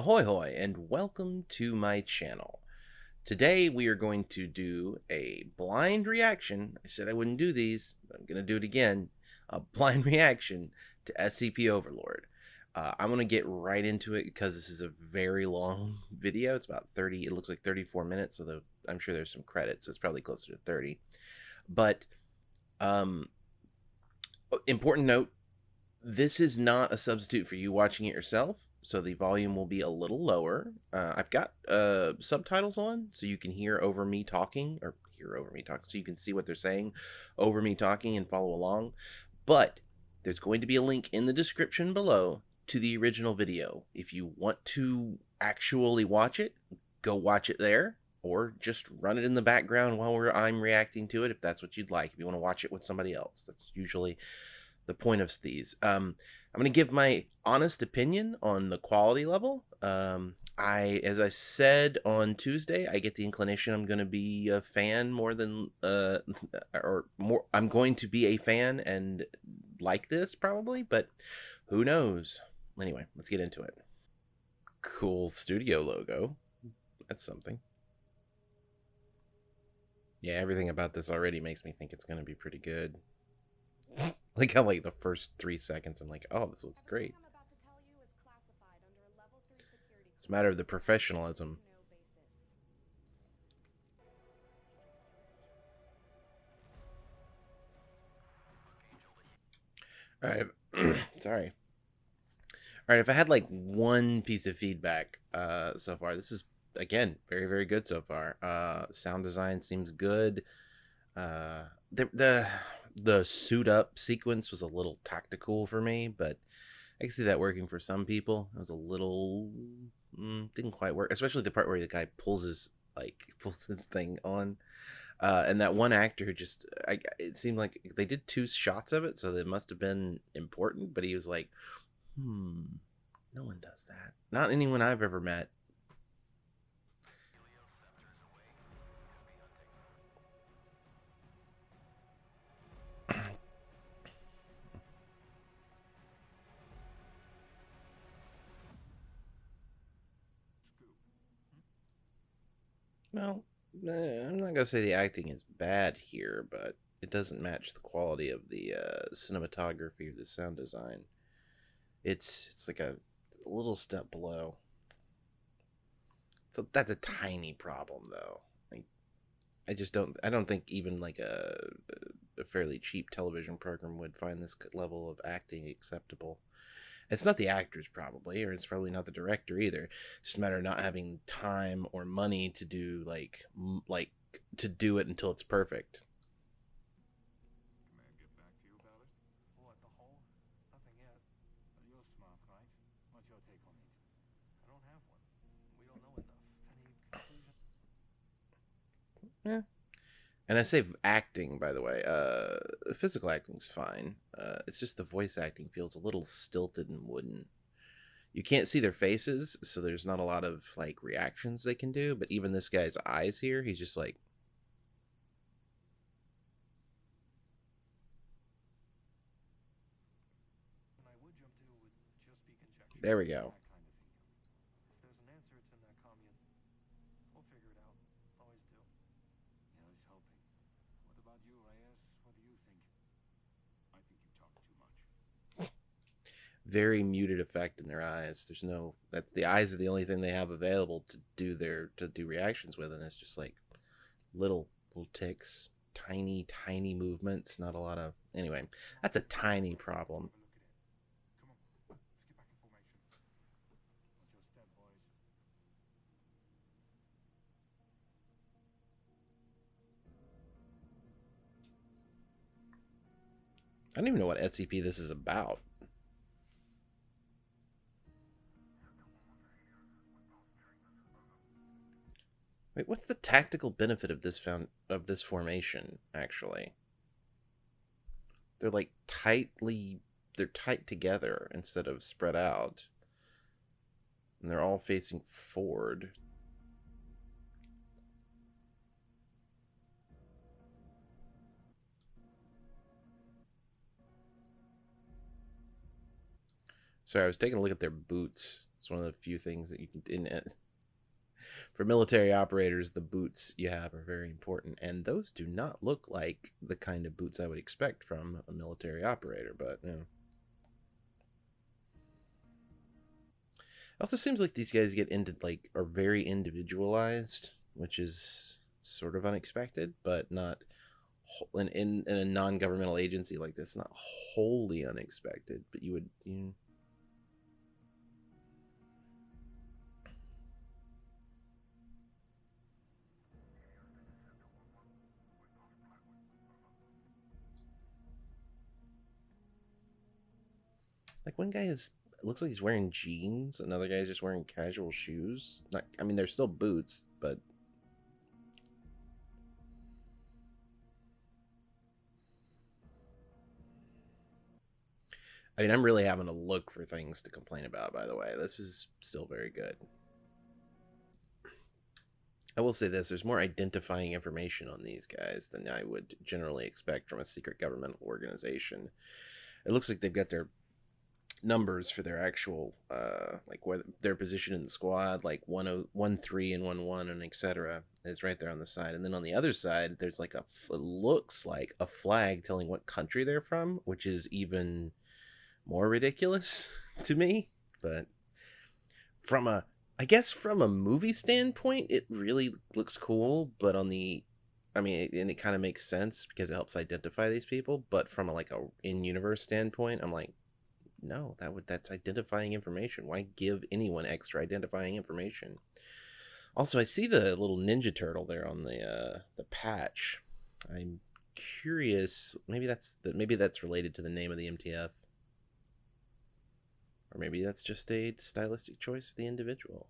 Ahoy hoy and welcome to my channel. Today we are going to do a blind reaction. I said I wouldn't do these, I'm going to do it again. A blind reaction to SCP Overlord. Uh, I'm going to get right into it because this is a very long video. It's about 30, it looks like 34 minutes, although I'm sure there's some credits, so it's probably closer to 30. But um, important note, this is not a substitute for you watching it yourself so the volume will be a little lower. Uh, I've got uh, subtitles on, so you can hear over me talking, or hear over me talking, so you can see what they're saying over me talking and follow along. But there's going to be a link in the description below to the original video. If you want to actually watch it, go watch it there, or just run it in the background while I'm reacting to it, if that's what you'd like. If you want to watch it with somebody else, that's usually the point of these. Um, I'm going to give my honest opinion on the quality level. Um, I, as I said on Tuesday, I get the inclination I'm going to be a fan more than, uh, or more, I'm going to be a fan and like this probably, but who knows? Anyway, let's get into it. Cool studio logo. That's something. Yeah, everything about this already makes me think it's going to be pretty good. Like how like the first three seconds I'm like, oh, this looks great. It's a matter of the professionalism. All right, sorry. All right, if I had like one piece of feedback uh, so far, this is again very very good so far. Uh, sound design seems good. Uh, the the the suit up sequence was a little tactical for me, but I can see that working for some people. It was a little mm, didn't quite work, especially the part where the guy pulls his like pulls his thing on. Uh, and that one actor just I, it seemed like they did two shots of it so it must have been important but he was like hmm no one does that not anyone i've ever met Well, eh, I'm not gonna say the acting is bad here, but it doesn't match the quality of the uh, cinematography of the sound design. It's it's like a, little step below. So that's a tiny problem, though. I just don't. I don't think even like a a fairly cheap television program would find this level of acting acceptable. It's not the actors probably, or it's probably not the director either. It's just a matter of not having time or money to do like like to do it until it's perfect. Yeah. And I say acting, by the way. Uh, physical acting's fine. Uh, it's just the voice acting feels a little stilted and wooden. You can't see their faces, so there's not a lot of like reactions they can do. But even this guy's eyes here, he's just like. There we go. Very muted effect in their eyes. There's no that's the eyes are the only thing they have available to do their to do reactions with, and it's just like little little ticks, tiny tiny movements. Not a lot of anyway. That's a tiny problem. I don't even know what SCP this is about. Wait, what's the tactical benefit of this found of this formation actually? They're like tightly they're tight together instead of spread out. And they're all facing forward. Sorry, I was taking a look at their boots. It's one of the few things that you can in it. For military operators, the boots you have are very important, and those do not look like the kind of boots I would expect from a military operator, but you know. also seems like these guys get into like are very individualized, which is sort of unexpected, but not in in, in a non-governmental agency like this, not wholly unexpected. But you would you. Like one guy is it looks like he's wearing jeans. Another guy's just wearing casual shoes. Not, I mean, they're still boots, but I mean, I'm really having to look for things to complain about. By the way, this is still very good. I will say this: there's more identifying information on these guys than I would generally expect from a secret governmental organization. It looks like they've got their numbers for their actual uh like where their position in the squad like 103 and 11 and etc is right there on the side and then on the other side there's like a looks like a flag telling what country they're from which is even more ridiculous to me but from a i guess from a movie standpoint it really looks cool but on the I mean, and it kind of makes sense because it helps identify these people. But from a, like a in-universe standpoint, I'm like, no, that would that's identifying information. Why give anyone extra identifying information? Also, I see the little ninja turtle there on the uh, the patch. I'm curious. Maybe that's the, maybe that's related to the name of the MTF, or maybe that's just a stylistic choice of the individual.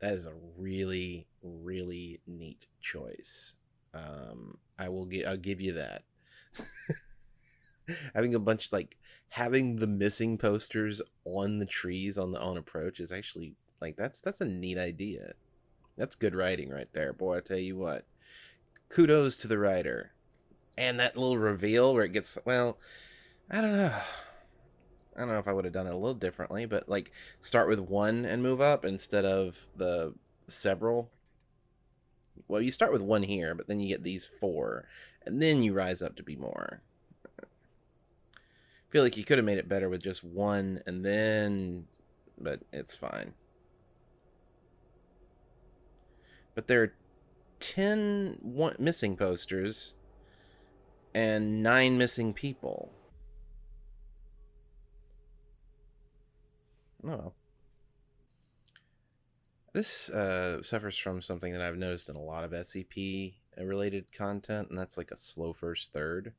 That is a really really neat choice. Um i will give i'll give you that. Having a bunch like having the missing posters on the trees on the on approach is actually like that's that's a neat idea. That's good writing right there boy i tell you what. Kudos to the writer. And that little reveal where it gets well i don't know I don't know if I would have done it a little differently, but like start with one and move up instead of the several. Well, you start with one here, but then you get these four, and then you rise up to be more. I feel like you could have made it better with just one and then, but it's fine. But there are 10 missing posters and nine missing people. Oh. This uh, suffers from something that I've noticed in a lot of SCP related content, and that's like a slow first third.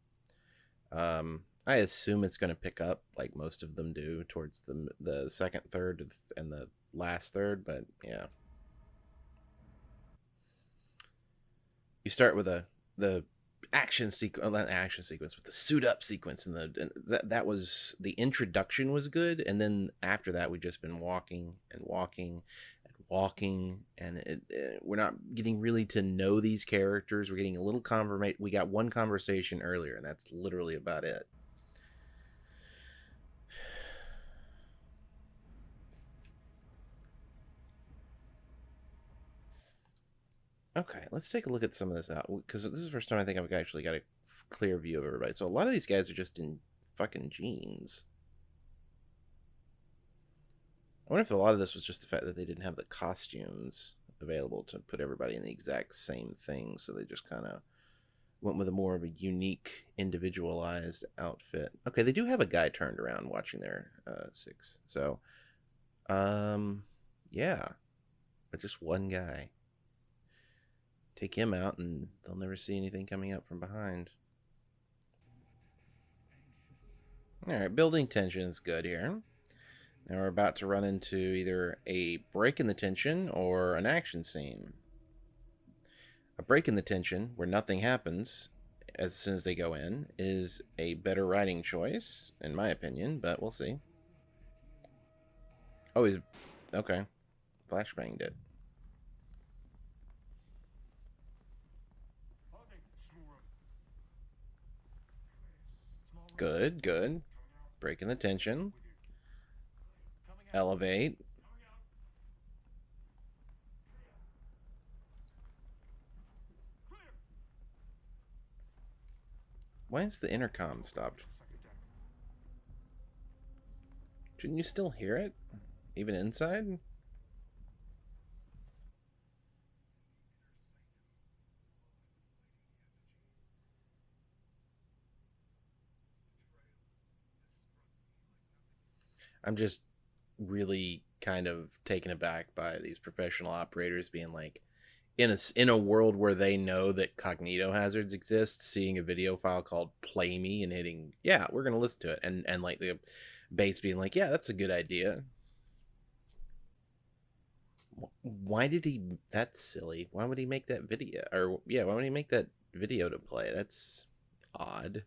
Um, I assume it's going to pick up like most of them do towards the the second third and the last third, but yeah. You start with a the action sequence, uh, not action sequence, but the suit up sequence, and the and that that was the introduction was good, and then after that we've just been walking and walking and walking, and it, it, we're not getting really to know these characters. We're getting a little confirmation. We got one conversation earlier, and that's literally about it. Okay, let's take a look at some of this out because this is the first time I think I've actually got a clear view of everybody. So a lot of these guys are just in fucking jeans. I wonder if a lot of this was just the fact that they didn't have the costumes available to put everybody in the exact same thing, so they just kind of went with a more of a unique, individualized outfit. Okay, they do have a guy turned around watching their uh, six, so um, yeah, but just one guy take him out and they'll never see anything coming up from behind. Alright, building tension is good here. Now we're about to run into either a break in the tension or an action scene. A break in the tension, where nothing happens as soon as they go in, is a better writing choice, in my opinion, but we'll see. Oh, he's... Okay. Flashbanged it. Good, good. Breaking the tension. Elevate. Why is the intercom stopped? Shouldn't you still hear it? Even inside? I'm just really kind of taken aback by these professional operators being like in a in a world where they know that cognito hazards exist seeing a video file called play me and hitting yeah we're going to listen to it and and like the base being like yeah that's a good idea. Why did he that's silly. Why would he make that video or yeah why would he make that video to play? That's odd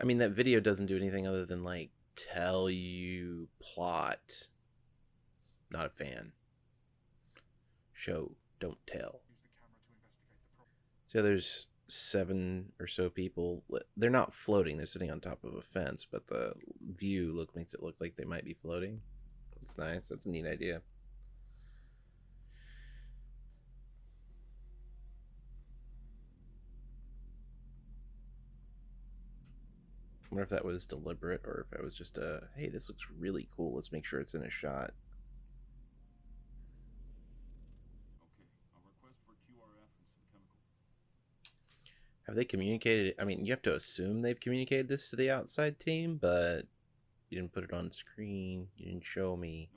I mean, that video doesn't do anything other than like tell you plot. Not a fan. Show, don't tell. So there's seven or so people. They're not floating. They're sitting on top of a fence, but the view look makes it look like they might be floating. That's nice. That's a neat idea. Wonder if that was deliberate or if it was just a, hey, this looks really cool. Let's make sure it's in a shot. Have they communicated? I mean, you have to assume they've communicated this to the outside team, but you didn't put it on screen. You didn't show me.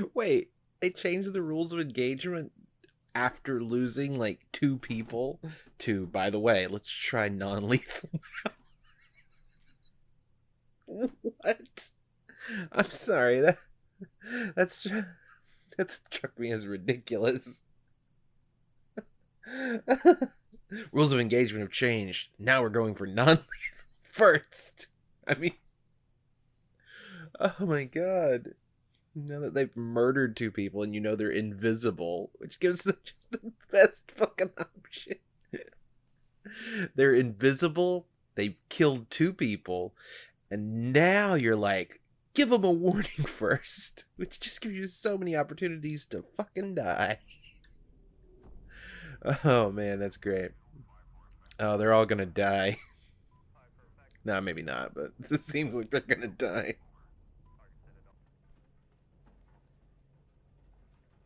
Wait, they changed the rules of engagement after losing like two people to by the way, let's try non-lethal what? I'm sorry, that that's just that struck me as ridiculous. Rules of engagement have changed. Now we're going for non-lethal first. I mean, oh my god. Now that they've murdered two people and you know they're invisible, which gives them just the best fucking option. they're invisible, they've killed two people, and now you're like, give them a warning first, which just gives you so many opportunities to fucking die. oh man, that's great. Oh, they're all gonna die. no, maybe not, but it seems like they're gonna die.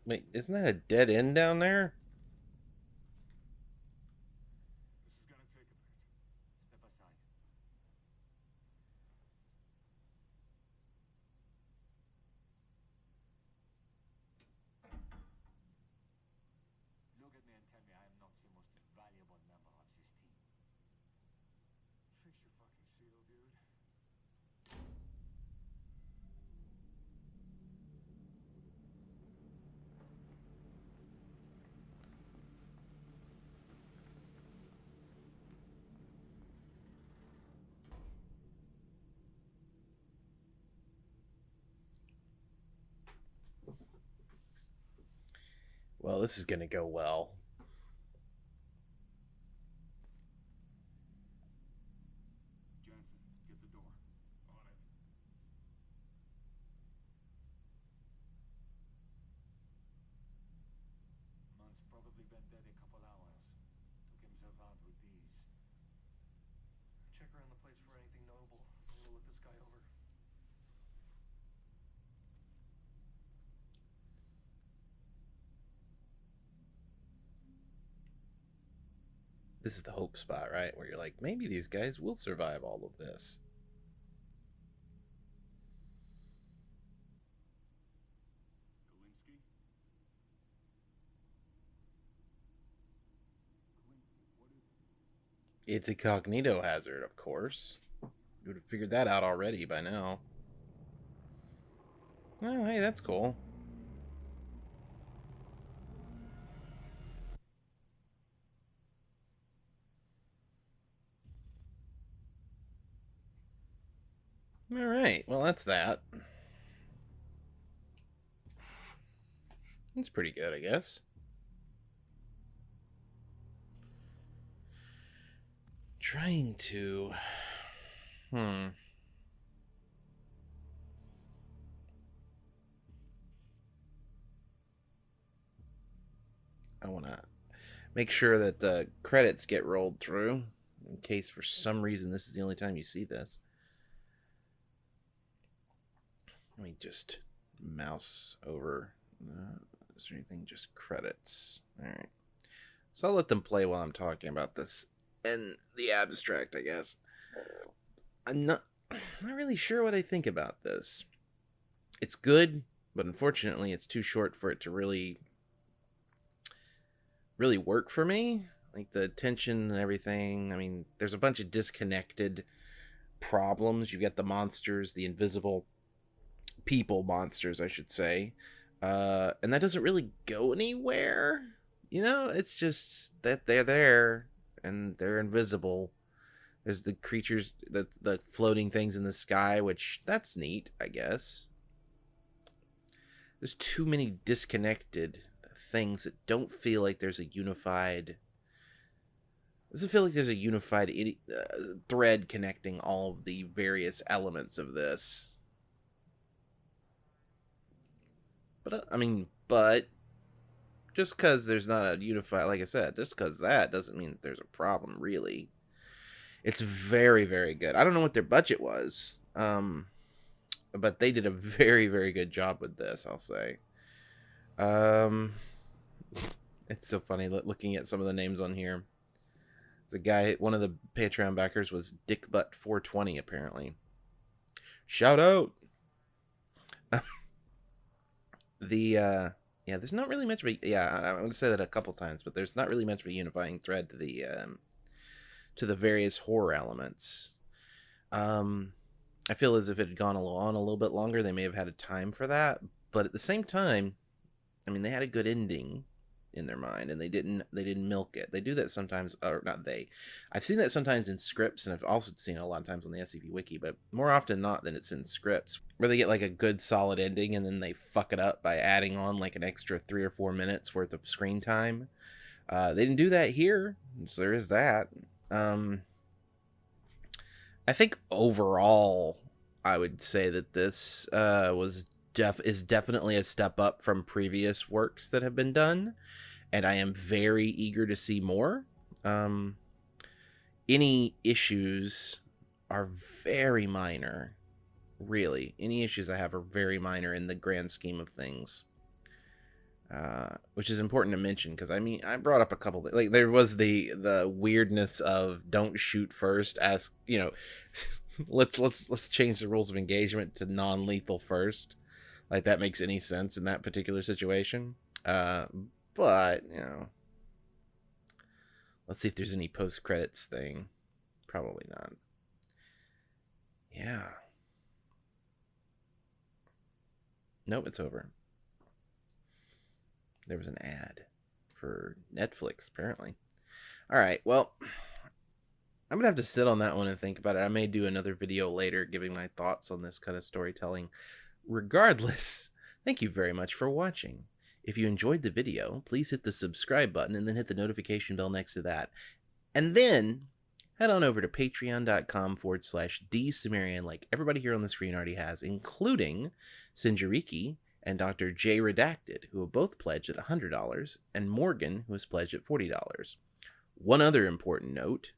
Wait, isn't that a dead end down there? Well, this is going to go well. this is the hope spot, right? Where you're like, maybe these guys will survive all of this. It's a cognito hazard, of course. You would have figured that out already by now. Oh, hey, that's cool. All right, well, that's that. That's pretty good, I guess. Trying to... Hmm. I want to make sure that the credits get rolled through in case for some reason this is the only time you see this. Let me just mouse over. Uh, is there anything? Just credits. All right. So I'll let them play while I'm talking about this and the abstract, I guess. I'm not, not really sure what I think about this. It's good, but unfortunately, it's too short for it to really, really work for me. Like the tension and everything. I mean, there's a bunch of disconnected problems. You've got the monsters, the invisible people monsters, I should say. Uh, and that doesn't really go anywhere. You know, it's just that they're there and they're invisible. There's the creatures, the the floating things in the sky, which that's neat, I guess. There's too many disconnected things that don't feel like there's a unified. Doesn't feel like there's a unified uh, thread connecting all of the various elements of this. But uh, I mean, but just because there's not a unified, like I said, just because that doesn't mean there's a problem, really. It's very, very good. I don't know what their budget was, um, but they did a very, very good job with this, I'll say. Um, it's so funny looking at some of the names on here. There's a guy, one of the Patreon backers was Dick Butt 420 apparently. Shout out the uh yeah there's not really much of a yeah i'm going to say that a couple times but there's not really much of a unifying thread to the um to the various horror elements. Um i feel as if it had gone on a little bit longer they may have had a time for that but at the same time i mean they had a good ending in their mind and they didn't they didn't milk it. They do that sometimes or not they i've seen that sometimes in scripts and i've also seen a lot of times on the scp wiki but more often not than it's in scripts where they get like a good solid ending and then they fuck it up by adding on like an extra three or four minutes worth of screen time. Uh, they didn't do that here so there is that. Um i think overall i would say that this uh was def is definitely a step up from previous works that have been done and I am very eager to see more. Um, any issues are very minor, really. Any issues I have are very minor in the grand scheme of things. Uh, which is important to mention because I mean I brought up a couple like there was the the weirdness of don't shoot first ask you know let's let's let's change the rules of engagement to non-lethal first like that makes any sense in that particular situation uh, but, you know. Let's see if there's any post credits thing. Probably not. Yeah. Nope, it's over. There was an ad for Netflix, apparently. All right, well, I'm going to have to sit on that one and think about it. I may do another video later giving my thoughts on this kind of storytelling. Regardless, thank you very much for watching. If you enjoyed the video, please hit the subscribe button and then hit the notification bell next to that. And then head on over to patreon.com forward slash dsumerian like everybody here on the screen already has, including Sinjariki and Dr. J Redacted, who have both pledged at $100, and Morgan, who has pledged at $40. One other important note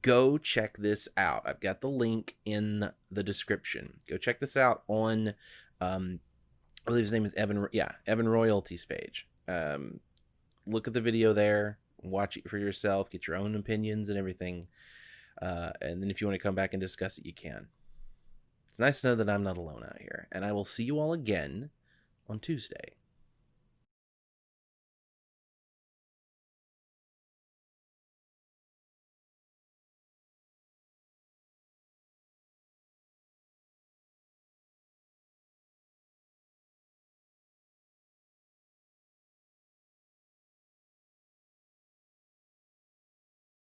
go check this out. I've got the link in the description. Go check this out on um, I believe his name is Evan. Yeah, Evan Royalties page. Um, look at the video there, watch it for yourself, get your own opinions and everything. Uh, and then if you want to come back and discuss it, you can. It's nice to know that I'm not alone out here. And I will see you all again on Tuesday.